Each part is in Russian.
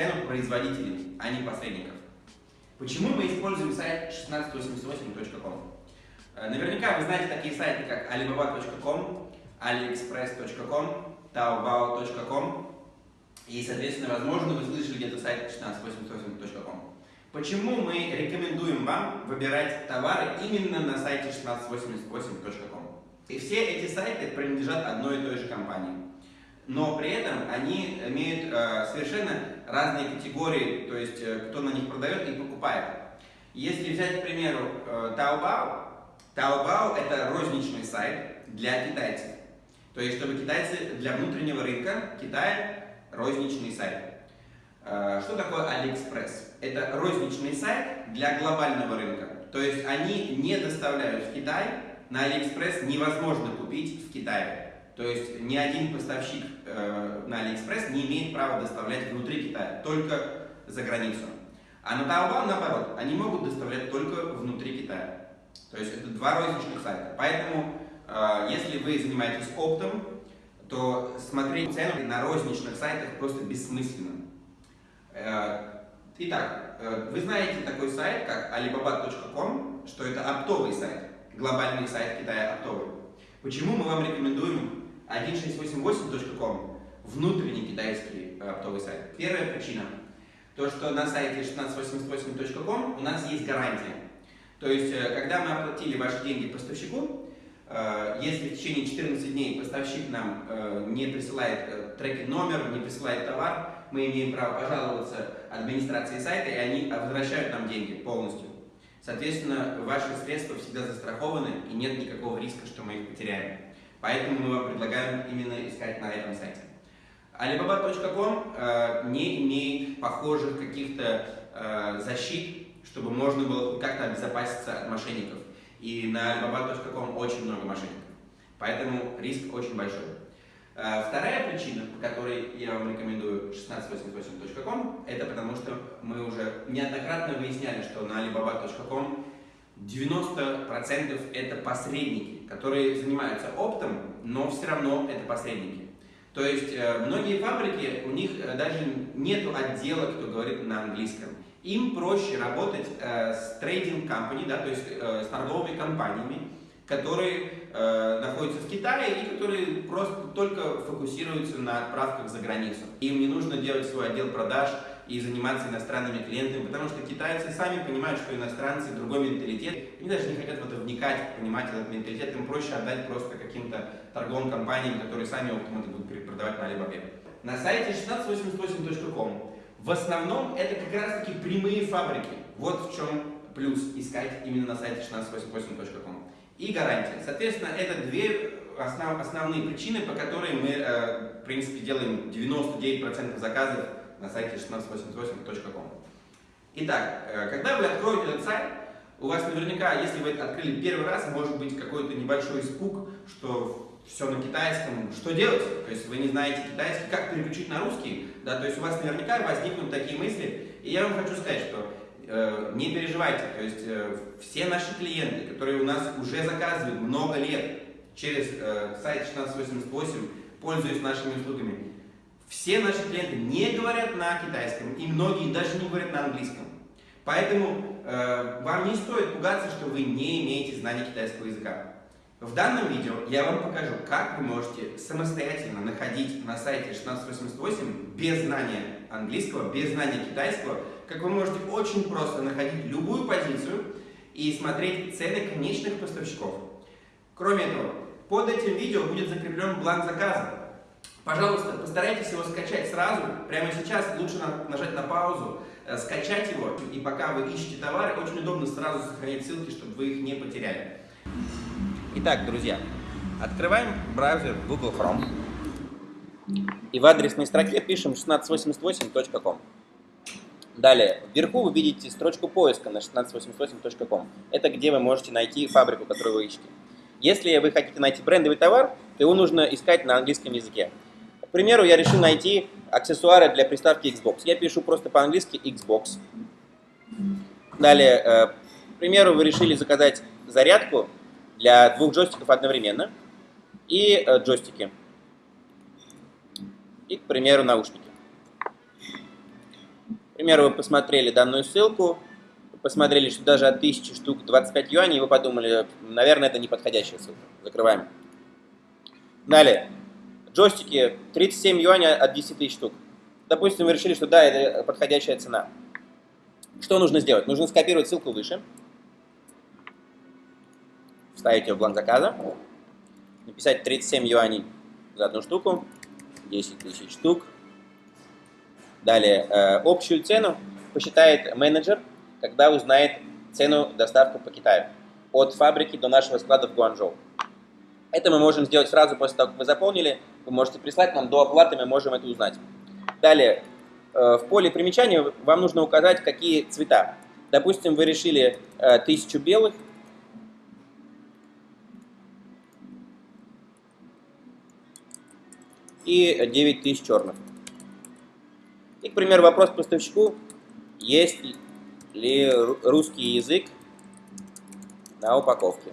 цену производителей, а не посредников. Почему мы используем сайт 1688.com? Э, наверняка вы знаете такие сайты, как alibaba.com, aliexpress.com, taobao.com и, соответственно, возможно, вы слышали где-то сайт 1688.com. Почему мы рекомендуем вам выбирать товары именно на сайте 1688.com? И все эти сайты принадлежат одной и той же компании. Но при этом они имеют э, совершенно разные категории, то есть э, кто на них продает и покупает. Если взять, к примеру, э, Taobao, Taobao это розничный сайт для китайцев. То есть, чтобы китайцы для внутреннего рынка Китая розничный сайт. Что такое AliExpress? Это розничный сайт для глобального рынка. То есть они не доставляют в Китай, на AliExpress невозможно купить в Китае. То есть ни один поставщик э, на AliExpress не имеет права доставлять внутри Китая, только за границу. А на Taobao, наоборот, они могут доставлять только внутри Китая. То есть это два розничных сайта. Поэтому, э, если вы занимаетесь оптом, то смотреть цену на розничных сайтах просто бессмысленно. Э, итак, э, вы знаете такой сайт, как alibaba.com, что это оптовый сайт, глобальный сайт Китая оптовый. Почему мы вам рекомендуем 1688.com, внутренний китайский э, оптовый сайт? Первая причина, то что на сайте 1688.com у нас есть гарантия. То есть, когда мы оплатили ваши деньги поставщику, если в течение 14 дней поставщик нам не присылает трекинг номер, не присылает товар, мы имеем право пожаловаться администрации сайта, и они возвращают нам деньги полностью. Соответственно, ваши средства всегда застрахованы, и нет никакого риска, что мы их потеряем. Поэтому мы вам предлагаем именно искать на этом сайте. Alibaba.com э, не имеет похожих каких-то э, защит, чтобы можно было как-то обезопаситься от мошенников. И на alibaba.com очень много мошенников. Поэтому риск очень большой. Э, вторая причина, по которой я вам рекомендую 1688.com, это потому что мы уже неоднократно выясняли, что на alibaba.com 90% это посредники, которые занимаются оптом, но все равно это посредники. То есть э, многие фабрики, у них э, даже нет отдела, кто говорит на английском. Им проще работать с трейдинг компани, да, то есть с торговыми компаниями, которые э, находятся в Китае и которые просто только фокусируются на отправках за границу. Им не нужно делать свой отдел продаж и заниматься иностранными клиентами, потому что китайцы сами понимают, что иностранцы другой менталитет, они даже не хотят в это вникать, понимать этот менталитет, им проще отдать просто каким-то торговым компаниям, которые сами оптом это будут продавать на Alibaba. На сайте 1688.com в основном это как раз таки прямые фабрики. Вот в чем плюс искать именно на сайте 1688.com и гарантия. Соответственно, это две основ, основные причины, по которым мы, э, в принципе, делаем 99% заказов на сайте 1688.com. Итак, э, когда вы откроете этот сайт, у вас наверняка, если вы это открыли первый раз, может быть какой-то небольшой испуг, что все на китайском, что делать? То есть вы не знаете китайский, как переключить на русский, да, то есть у вас наверняка возникнут такие мысли. И я вам хочу сказать, что не переживайте, то есть э, все наши клиенты, которые у нас уже заказывают много лет через э, сайт 1688, пользуясь нашими услугами, все наши клиенты не говорят на китайском, и многие даже не говорят на английском. Поэтому э, вам не стоит пугаться, что вы не имеете знания китайского языка. В данном видео я вам покажу, как вы можете самостоятельно находить на сайте 1688 без знания английского, без знания китайского, как вы можете очень просто находить любую позицию и смотреть цены конечных поставщиков. Кроме этого, под этим видео будет закреплен бланк заказа. Пожалуйста, постарайтесь его скачать сразу, прямо сейчас, лучше нажать на паузу, э, скачать его, и пока вы ищете товары, очень удобно сразу сохранить ссылки, чтобы вы их не потеряли. Итак, друзья, открываем браузер Google Chrome и в адресной строке пишем 1688.com. Далее, вверху вы видите строчку поиска на 1688.com. Это где вы можете найти фабрику, которую вы ищете. Если вы хотите найти брендовый товар, то его нужно искать на английском языке. К примеру, я решил найти аксессуары для приставки Xbox. Я пишу просто по-английски Xbox. Далее, э, к примеру, вы решили заказать зарядку для двух джойстиков одновременно. И э, джойстики. И, к примеру, наушники. Примеру, вы посмотрели данную ссылку, посмотрели, что даже от 1000 штук 25 юаней, и вы подумали, наверное, это неподходящая ссылка. Закрываем. Далее. Джойстики 37 юаней от 10 тысяч штук. Допустим, вы решили, что да, это подходящая цена. Что нужно сделать? Нужно скопировать ссылку выше. Вставить ее в бланк заказа. Написать 37 юаней за одну штуку. 10 тысяч штук. Далее, э, общую цену посчитает менеджер, когда узнает цену доставки по Китаю. От фабрики до нашего склада в Гуанчжоу. Это мы можем сделать сразу после того, как вы заполнили. Вы можете прислать нам до оплаты, мы можем это узнать. Далее, э, в поле примечания вам нужно указать, какие цвета. Допустим, вы решили э, тысячу белых, и 9 тысяч черных. И, к примеру, вопрос поставщику, есть ли русский язык на упаковке.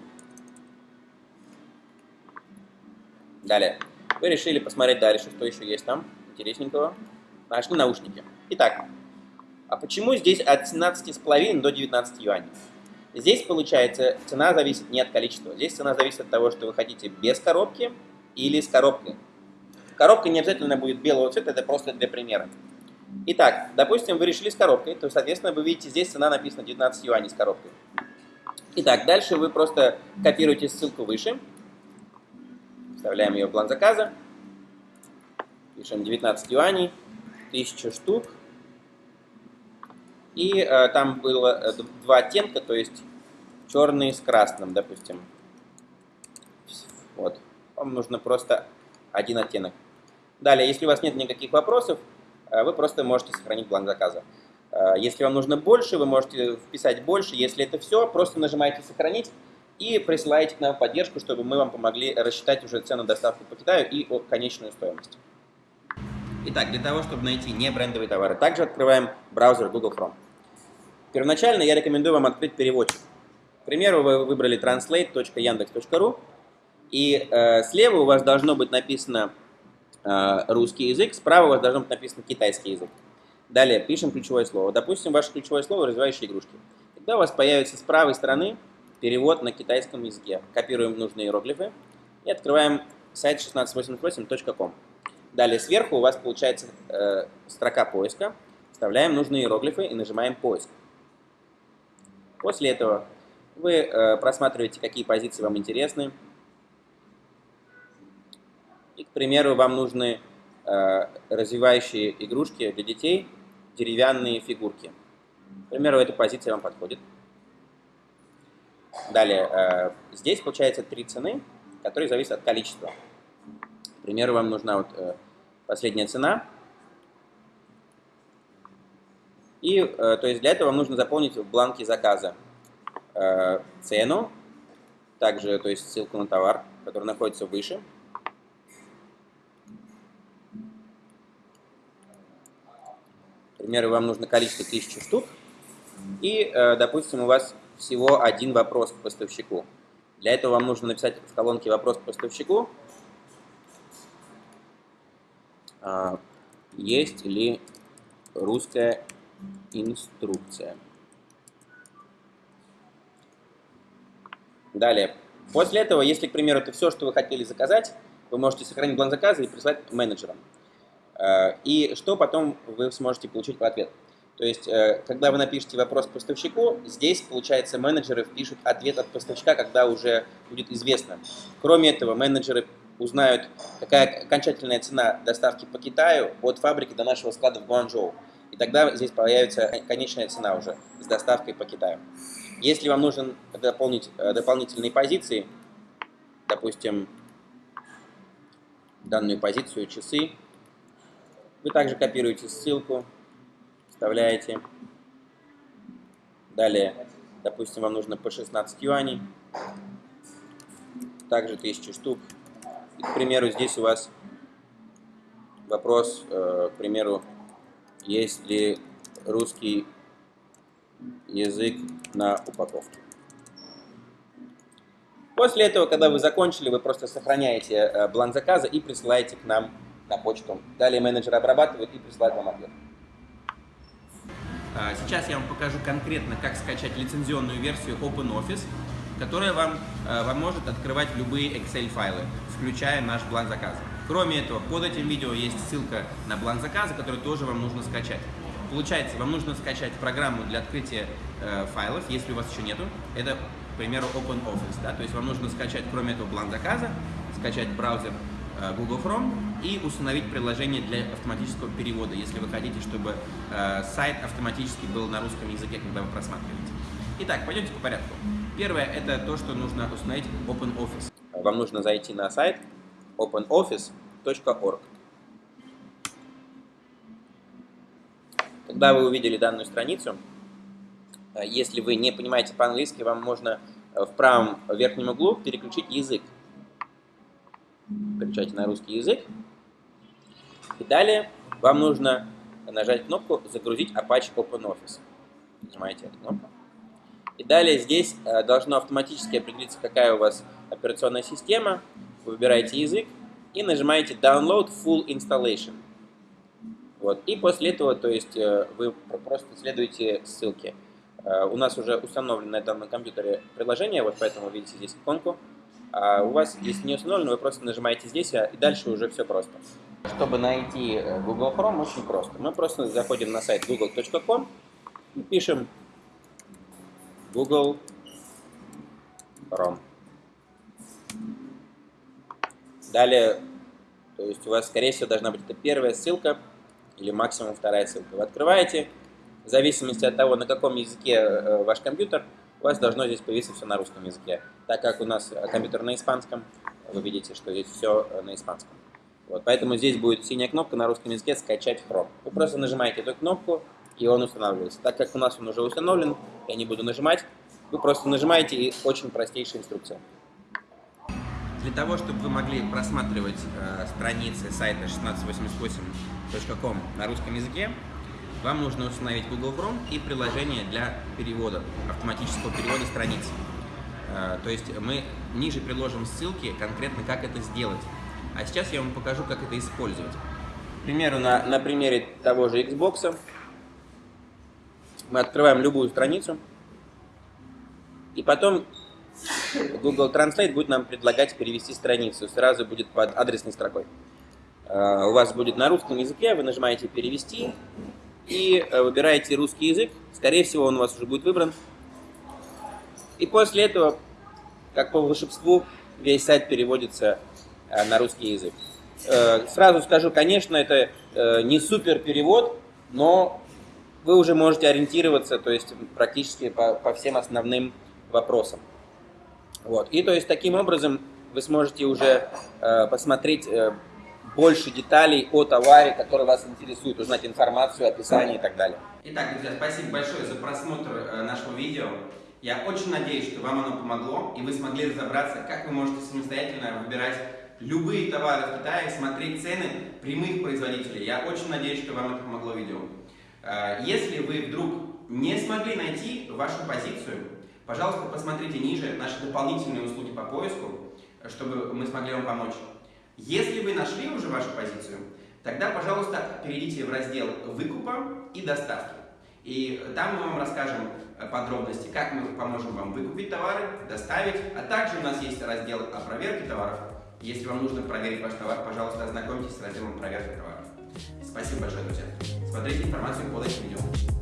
Далее. Вы решили посмотреть дальше, что еще есть там интересненького. Нашли наушники. Итак, а почему здесь от 17,5 до 19 юаней? Здесь, получается, цена зависит не от количества. Здесь цена зависит от того, что вы хотите без коробки или с коробкой. Коробка не обязательно будет белого цвета, это просто для примера. Итак, допустим, вы решили с коробкой, то, соответственно, вы видите, здесь цена написана 19 юаней с коробкой. Итак, дальше вы просто копируете ссылку выше, вставляем ее в план заказа, пишем 19 юаней, 1000 штук, и э, там было э, два оттенка, то есть черный с красным, допустим. Вот. Вам нужно просто один оттенок. Далее, если у вас нет никаких вопросов, вы просто можете сохранить бланк заказа. Э, если вам нужно больше, вы можете вписать больше. Если это все, просто нажимаете «Сохранить» и присылаете к нам поддержку, чтобы мы вам помогли рассчитать уже цену доставки по Китаю и конечную стоимость. Итак, для того, чтобы найти не брендовые товары, также открываем браузер Google Chrome. Первоначально я рекомендую вам открыть переводчик. К примеру, вы выбрали translate.yandex.ru, и э, слева у вас должно быть написано Э, русский язык, справа у вас должно быть написано китайский язык. Далее пишем ключевое слово. Допустим, ваше ключевое слово «развивающие игрушки». Тогда у вас появится с правой стороны перевод на китайском языке. Копируем нужные иероглифы и открываем сайт 1688.com. Далее сверху у вас получается э, строка поиска. Вставляем нужные иероглифы и нажимаем «Поиск». После этого вы э, просматриваете, какие позиции вам интересны, и, к примеру, вам нужны э, развивающие игрушки для детей, деревянные фигурки. К примеру, эта позиция вам подходит. Далее, э, здесь получается три цены, которые зависят от количества. К примеру, вам нужна вот э, последняя цена. И, э, то есть, для этого вам нужно заполнить в бланке заказа э, цену, также, то есть, ссылку на товар, который находится выше, примеру, вам нужно количество тысячи штук, и, э, допустим, у вас всего один вопрос к поставщику. Для этого вам нужно написать в колонке «Вопрос к поставщику». А, есть ли русская инструкция? Далее. После этого, если, к примеру, это все, что вы хотели заказать, вы можете сохранить план заказа и прислать менеджерам. Э, и что потом вы сможете получить в ответ. То есть, э, когда вы напишете вопрос поставщику, здесь, получается, менеджеры впишут ответ от поставщика, когда уже будет известно. Кроме этого, менеджеры узнают, какая окончательная цена доставки по Китаю от фабрики до нашего склада в Гуанчжоу. И тогда здесь появится конечная цена уже с доставкой по Китаю. Если вам нужен дополнить э, дополнительные позиции, допустим, данную позицию часы, вы также копируете ссылку, вставляете. Далее, допустим, вам нужно по 16 юаней, также 1000 штук. И, к примеру, здесь у вас вопрос, э, к примеру, есть ли русский язык на упаковке. После этого, когда вы закончили, вы просто сохраняете э, бланк заказа и присылаете к нам на почту. Далее менеджер обрабатывает и присылает вам ответ. А, сейчас я вам покажу конкретно, как скачать лицензионную версию OpenOffice, которая вам э, поможет открывать любые Excel-файлы, включая наш бланк заказа. Кроме этого, под этим видео есть ссылка на бланк заказа, который тоже вам нужно скачать. Получается, вам нужно скачать программу для открытия э, файлов, если у вас еще нету. Это, к примеру, OpenOffice. Да? То есть вам нужно скачать, кроме этого, бланк заказа, скачать браузер Э, Google Chrome и установить приложение для автоматического перевода, если вы хотите, чтобы э, сайт автоматически был на русском языке, когда вы просматриваете. Итак, пойдемте по порядку. Первое – это то, что нужно установить OpenOffice. Вам нужно зайти на сайт openoffice.org. Когда вы увидели данную страницу, э, если вы не понимаете по-английски, вам можно в правом верхнем углу переключить язык переключайте на русский язык. И далее вам нужно нажать кнопку «Загрузить Apache OpenOffice». Нажимаете эту кнопку. И далее здесь э, должно автоматически определиться, какая у вас операционная система. Вы выбираете язык и нажимаете Download Full Installation. Вот. И после этого, то есть, э, вы просто следуете ссылке. Э, у нас уже установлено на данном компьютере приложение, вот поэтому видите здесь иконку. А у вас, если не установлено, вы просто нажимаете здесь, а, и дальше уже все просто. Чтобы найти э, Google Chrome, очень просто. Мы просто заходим на сайт google.com и пишем Google Chrome. Далее, то есть у вас, скорее всего, должна быть это первая ссылка или максимум вторая ссылка. Вы открываете, в зависимости от того, на каком языке э, ваш компьютер, у вас должно здесь появиться все на русском языке. Так как у нас компьютер на испанском, вы видите, что здесь все на испанском. Вот, поэтому здесь будет синяя кнопка на русском языке «Скачать Chrome». Вы просто нажимаете эту кнопку, и он устанавливается. Так как у нас он уже установлен, я не буду нажимать, вы просто нажимаете, и очень простейшая инструкция. Для того, чтобы вы могли просматривать э, страницы сайта 1688.com на русском языке, вам нужно установить Google Chrome и приложение для перевода, автоматического перевода страниц. Э, то есть мы ниже приложим ссылки конкретно, как это сделать. А сейчас я вам покажу, как это использовать. К примеру, на, на примере того же Xbox мы открываем любую страницу, и потом Google Translate будет нам предлагать перевести страницу. Сразу будет под адресной строкой. Э, у вас будет на русском языке, вы нажимаете «Перевести», и э, выбираете русский язык. Скорее всего, он у вас уже будет выбран. И после этого, как по волшебству, весь сайт переводится на русский язык. Э, сразу скажу, конечно, это не супер перевод, но вы уже можете ориентироваться, то есть практически по, по всем основным вопросам. Вот. И то есть таким образом вы сможете уже посмотреть больше деталей о товаре, который вас интересует, узнать информацию, описание и так далее. Итак, друзья, спасибо большое за просмотр э, нашего видео. Я очень надеюсь, что вам оно помогло, и вы смогли разобраться, как вы можете самостоятельно выбирать любые товары в Китае, смотреть цены прямых производителей. Я очень надеюсь, что вам это помогло видео. Э, если вы вдруг не смогли найти вашу позицию, пожалуйста, посмотрите ниже наши дополнительные услуги по поиску, чтобы мы смогли вам помочь. Если вы нашли уже вашу позицию, тогда, пожалуйста, перейдите в раздел «Выкупа» и «Доставки». И там мы вам расскажем э, подробности, как мы поможем вам выкупить товары, доставить, а также у нас есть раздел о проверке товаров. Если вам нужно проверить ваш товар, пожалуйста, ознакомьтесь с разделом проверки товаров. Спасибо большое, друзья. Смотрите информацию под этим видео.